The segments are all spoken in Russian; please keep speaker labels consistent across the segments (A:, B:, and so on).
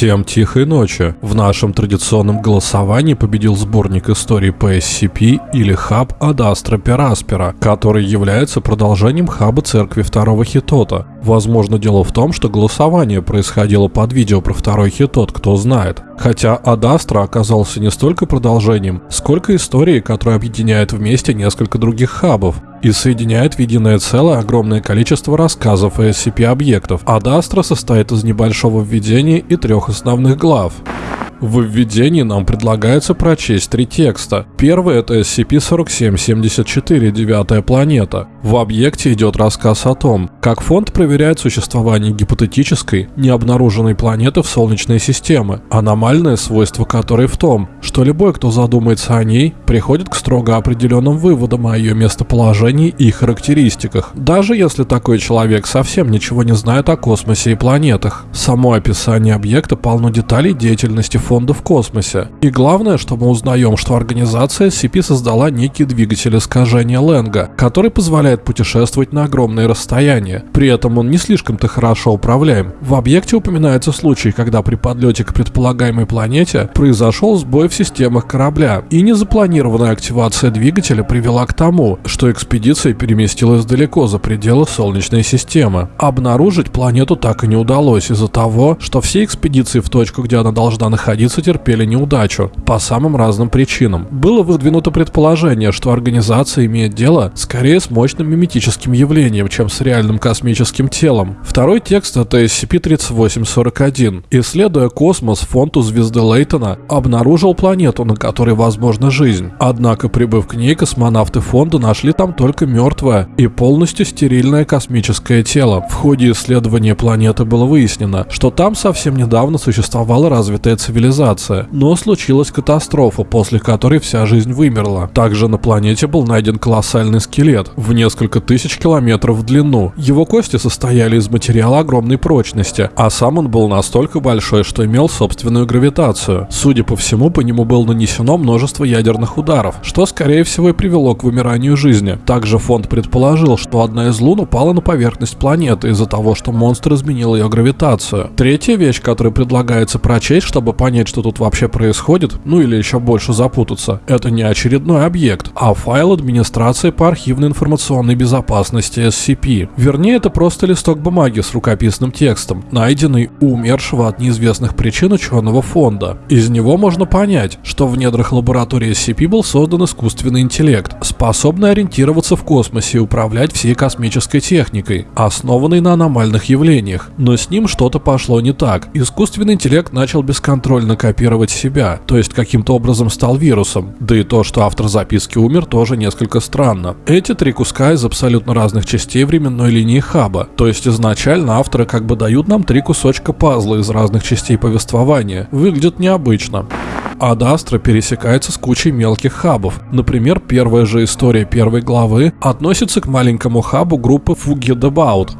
A: Всем тихой ночи. В нашем традиционном голосовании победил сборник истории по SCP или хаб Адастра Пераспера, который является продолжением хаба церкви второго Хитота. Возможно, дело в том, что голосование происходило под видео про второй Хитот, кто знает. Хотя Адастра оказался не столько продолжением, сколько историей, которая объединяет вместе несколько других хабов и соединяет в единое целое огромное количество рассказов и SCP-объектов. Адастра состоит из небольшого введения и трех основных глав. В введении нам предлагается прочесть три текста. Первый это SCP-4774, девятая планета. В объекте идет рассказ о том, как фонд проверяет существование гипотетической, необнаруженной планеты в Солнечной системе, аномальное свойство которой в том, что любой, кто задумается о ней, приходит к строго определенным выводам о ее местоположении и характеристиках, даже если такой человек совсем ничего не знает о космосе и планетах. Само описание объекта полно деталей деятельности фонда в космосе. И главное, что мы узнаем, что организация SCP создала некий двигатель искажения Ленга, который позволяет путешествовать на огромные расстояния. При этом он не слишком-то хорошо управляем. В объекте упоминается случай, когда при подлете к предполагаемой планете произошел сбой в системах корабля, и незапланированная активация двигателя привела к тому, что экспедиция переместилась далеко за пределы Солнечной системы. Обнаружить планету так и не удалось из-за того, что все экспедиции в точку, где она должна находиться, находиться терпели неудачу по самым разным причинам. Было выдвинуто предположение, что организация имеет дело скорее с мощным миметическим явлением, чем с реальным космическим телом. Второй текст это SCP-3841. Исследуя космос, фонд у звезды Лейтона обнаружил планету, на которой возможна жизнь. Однако, прибыв к ней, космонавты фонда нашли там только мертвое и полностью стерильное космическое тело. В ходе исследования планеты было выяснено, что там совсем недавно существовала развитая цивилизация цивилизация, но случилась катастрофа, после которой вся жизнь вымерла. Также на планете был найден колоссальный скелет в несколько тысяч километров в длину. Его кости состояли из материала огромной прочности, а сам он был настолько большой, что имел собственную гравитацию. Судя по всему, по нему было нанесено множество ядерных ударов, что скорее всего и привело к вымиранию жизни. Также фонд предположил, что одна из лун упала на поверхность планеты из-за того, что монстр изменил ее гравитацию. Третья вещь, которую предлагается прочесть, чтобы понять, понять, что тут вообще происходит, ну или еще больше запутаться, это не очередной объект, а файл администрации по архивной информационной безопасности SCP. Вернее, это просто листок бумаги с рукописным текстом, найденный умершего от неизвестных причин ученого фонда. Из него можно понять, что в недрах лаборатории SCP был создан искусственный интеллект, способный ориентироваться в космосе и управлять всей космической техникой, основанный на аномальных явлениях. Но с ним что-то пошло не так. Искусственный интеллект начал бесконтрольно буквально копировать себя, то есть каким-то образом стал вирусом. Да и то, что автор записки умер, тоже несколько странно. Эти три куска из абсолютно разных частей временной линии хаба, то есть изначально авторы как бы дают нам три кусочка пазла из разных частей повествования. Выглядит необычно. Адастра пересекается с кучей мелких хабов. Например, первая же история первой главы относится к маленькому хабу группы Forget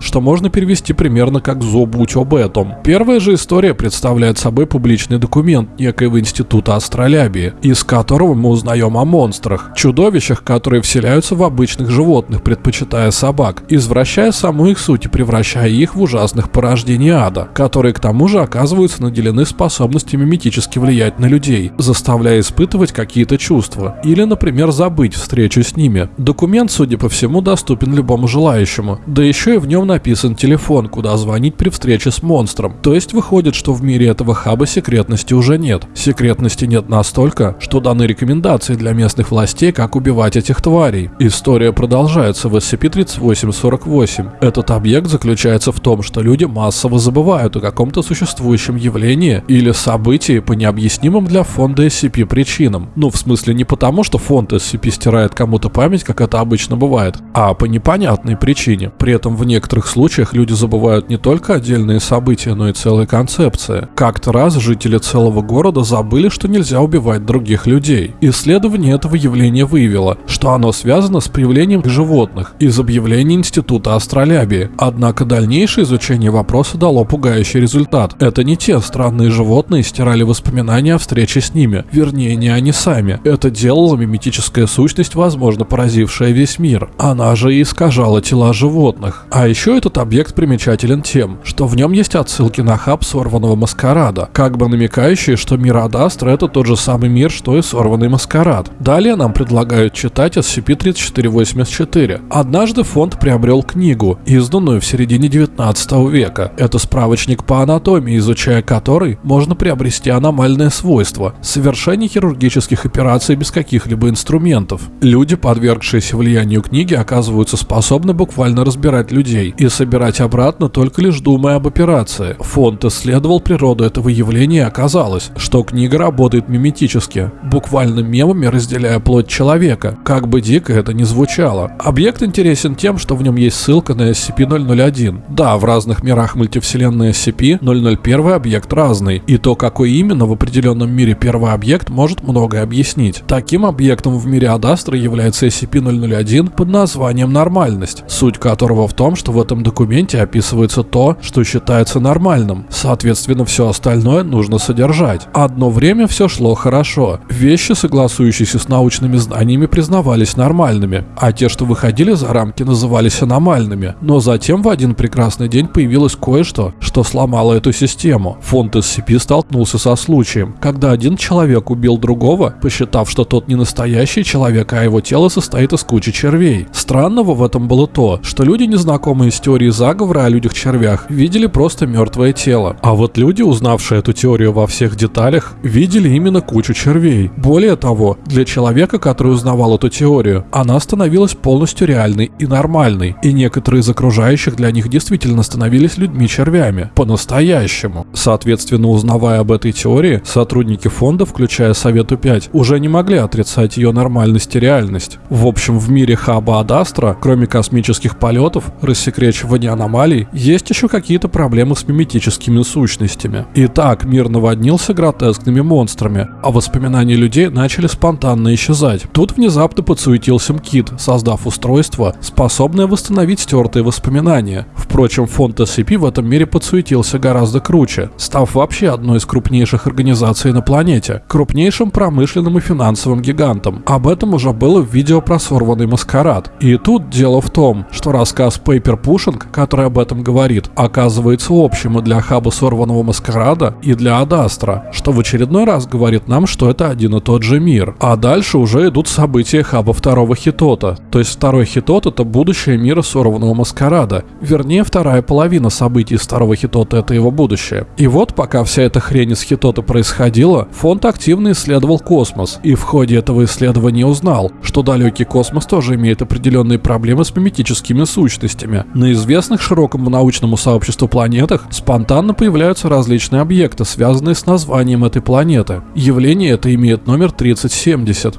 A: что можно перевести примерно как «забудь об этом». Первая же история представляет собой публичный документ некоего института астролябии, из которого мы узнаем о монстрах, чудовищах, которые вселяются в обычных животных, предпочитая собак, извращая саму их суть и превращая их в ужасных порождений ада, которые к тому же оказываются наделены способностями мимически влиять на людей, заставляя испытывать какие-то чувства, или, например, забыть встречу с ними. Документ, судя по всему, доступен любому желающему, да еще и в нем написан телефон, куда звонить при встрече с монстром. То есть выходит, что в мире этого хаба секретности уже нет. Секретности нет настолько, что даны рекомендации для местных властей, как убивать этих тварей. История продолжается в SCP-3848. Этот объект заключается в том, что люди массово забывают о каком-то существующем явлении или событии по необъяснимым для фонда SCP причинам. Ну, в смысле не потому, что фонд SCP стирает кому-то память, как это обычно бывает, а по непонятной причине. При этом в некоторых случаях люди забывают не только отдельные события, но и целые концепции. Как-то раз жители целого города забыли, что нельзя убивать других людей. Исследование этого явления выявило, что оно связано с появлением животных из объявления Института астролябии. Однако дальнейшее изучение вопроса дало пугающий результат. Это не те странные животные стирали воспоминания о встрече встречи с ними. Вернее, не они сами. Это делала миметическая сущность, возможно, поразившая весь мир. Она же и искажала тела животных. А еще этот объект примечателен тем, что в нем есть отсылки на хаб сорванного маскарада, как бы намекающие, что мир Адастра это тот же самый мир, что и сорванный маскарад. Далее нам предлагают читать SCP-3484. Однажды фонд приобрел книгу, изданную в середине 19 века. Это справочник по анатомии, изучая который можно приобрести аномальные свойства, совершение хирургических операций без каких-либо инструментов. Люди, подвергшиеся влиянию книги, оказываются способны буквально разбирать людей и собирать обратно только лишь думая об операции. Фонд исследовал природу этого явления и оказалось, что книга работает миметически, буквально мемами разделяя плоть человека, как бы дико это ни звучало. Объект интересен тем, что в нем есть ссылка на SCP-001. Да, в разных мирах мультивселенной SCP-001 объект разный, и то, какой именно в определенном мире первый объект, может многое объяснить. Таким объектом в мире Адастра является SCP-001 под названием «Нормальность», суть которого в том, что в этом документе описывается то, что считается нормальным. Соответственно, все остальное нужно содержать. Одно время все шло хорошо. Вещи, согласующиеся с научными знаниями, признавались нормальными, а те, что выходили за рамки, назывались аномальными. Но затем в один прекрасный день появилось кое-что, что сломало эту систему. Фонд SCP столкнулся со случаем, когда один человек убил другого, посчитав, что тот не настоящий человек, а его тело состоит из кучи червей. Странного в этом было то, что люди, незнакомые с теорией заговора о людях-червях, видели просто мертвое тело. А вот люди, узнавшие эту теорию во всех деталях, видели именно кучу червей. Более того, для человека, который узнавал эту теорию, она становилась полностью реальной и нормальной, и некоторые из окружающих для них действительно становились людьми-червями. По-настоящему. Соответственно, узнавая об этой теории, сотрудники фонда, включая Совету 5, уже не могли отрицать ее нормальность и реальность. В общем, в мире Хаба Адастра, кроме космических полетов, рассекречивания аномалий, есть еще какие-то проблемы с миметическими сущностями. Итак, мир наводнился гротескными монстрами, а воспоминания людей начали спонтанно исчезать. Тут внезапно подсуетился МКИТ, создав устройство, способное восстановить стертые воспоминания. Впрочем, фонд SCP в этом мире подсуетился гораздо круче, став вообще одной из крупнейших организаций на планете, крупнейшим промышленным и финансовым гигантом. Об этом уже было в видео про сорванный маскарад. И тут дело в том, что рассказ Paper Pushing, который об этом говорит, оказывается общим и для хаба сорванного маскарада, и для Адастра, что в очередной раз говорит нам, что это один и тот же мир. А дальше уже идут события хаба второго хитота. То есть второй хитот это будущее мира сорванного маскарада. Вернее, вторая половина событий второго хитота это его будущее. И вот пока вся эта хрень из хитота происходила, фонд активно исследовал космос. И в ходе этого исследования узнал, что далекий космос тоже имеет определенные проблемы с миметическими сущностями. На известных широкому научному сообществу планетах спонтанно появляются различные объекты, связанные с названием этой планеты. Явление это имеет номер 3070.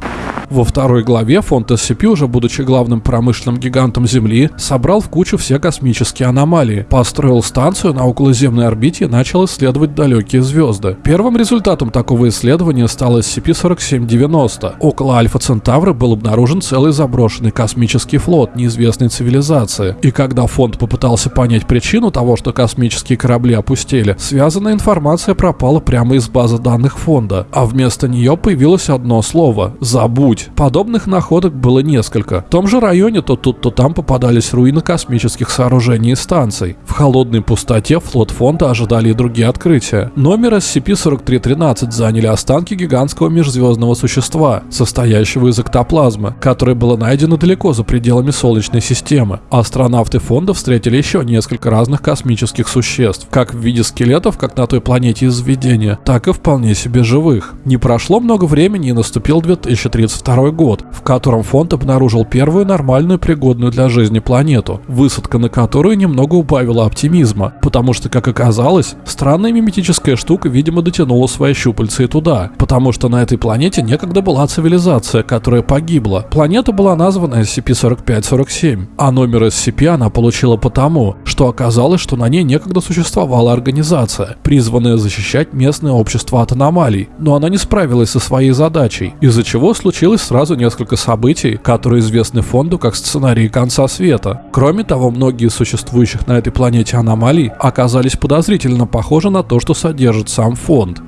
A: Во второй главе фонд SCP, уже будучи главным промышленным гигантом Земли, собрал в кучу все космические аномалии, построил станцию на околоземной орбите и начал исследовать далекие звезды. Первым результатом такого исследования стал SCP-4790. Около Альфа Центавра был обнаружен целый заброшенный космический флот неизвестной цивилизации. И когда фонд попытался понять причину того, что космические корабли опустели, связанная информация пропала прямо из базы данных фонда, а вместо нее появилось одно слово – «забудь». Подобных находок было несколько. В том же районе то тут, то там попадались руины космических сооружений и станций. В холодной пустоте флот фонда ожидали и другие открытия. Номер SCP-4313 заняли останки гигантского межзвездного существа, состоящего из эктоплазмы, которое было найдено далеко за пределами Солнечной системы. Астронавты фонда встретили еще несколько разных космических существ, как в виде скелетов, как на той планете из видения, так и вполне себе живых. Не прошло много времени и наступил 2032 год, в котором фонд обнаружил первую нормальную пригодную для жизни планету, высадка на которую немного убавила оптимизма, потому что, как оказалось, странная миметическая штука, видимо, дотянула свои щупальца и туда, потому что на этой планете некогда была цивилизация, которая погибла. Планета была названа SCP-4547, а номер SCP она получила потому, что оказалось, что на ней некогда существовала организация, призванная защищать местное общество от аномалий, но она не справилась со своей задачей, из-за чего случилось сразу несколько событий, которые известны фонду как сценарии конца света. Кроме того, многие из существующих на этой планете аномалий оказались подозрительно похожи на то, что содержит сам фонд.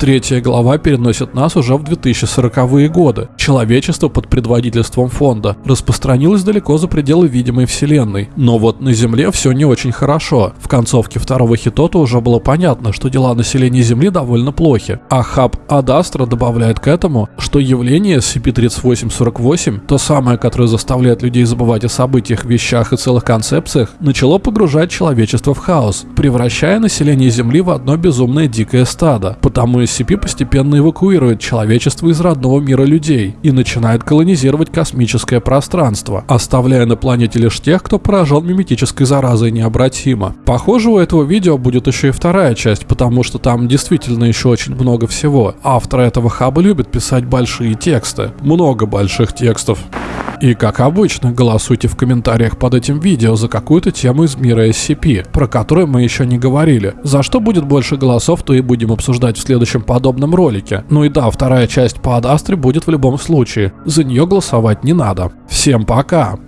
A: Третья глава переносит нас уже в 2040-е годы. Человечество под предводительством фонда распространилось далеко за пределы видимой вселенной. Но вот на Земле все не очень хорошо. В концовке второго хитота уже было понятно, что дела населения Земли довольно плохи. А хаб Адастра добавляет к этому, что явление SCP-3848, то самое, которое заставляет людей забывать о событиях, вещах и целых концепциях, начало погружать человечество в хаос, превращая население Земли в одно безумное дикое стадо. Потому SCP постепенно эвакуирует человечество из родного мира людей и начинает колонизировать космическое пространство, оставляя на планете лишь тех, кто поражен миметической заразой необратимо. Похоже, у этого видео будет еще и вторая часть, потому что там действительно еще очень много всего. Автор этого хаба любит писать большие тексты. Много больших текстов. И как обычно, голосуйте в комментариях под этим видео за какую-то тему из мира SCP, про которую мы еще не говорили. За что будет больше голосов, то и будем обсуждать в следующем подобном ролике. Ну и да, вторая часть по Адастре будет в любом случае. За нее голосовать не надо. Всем пока!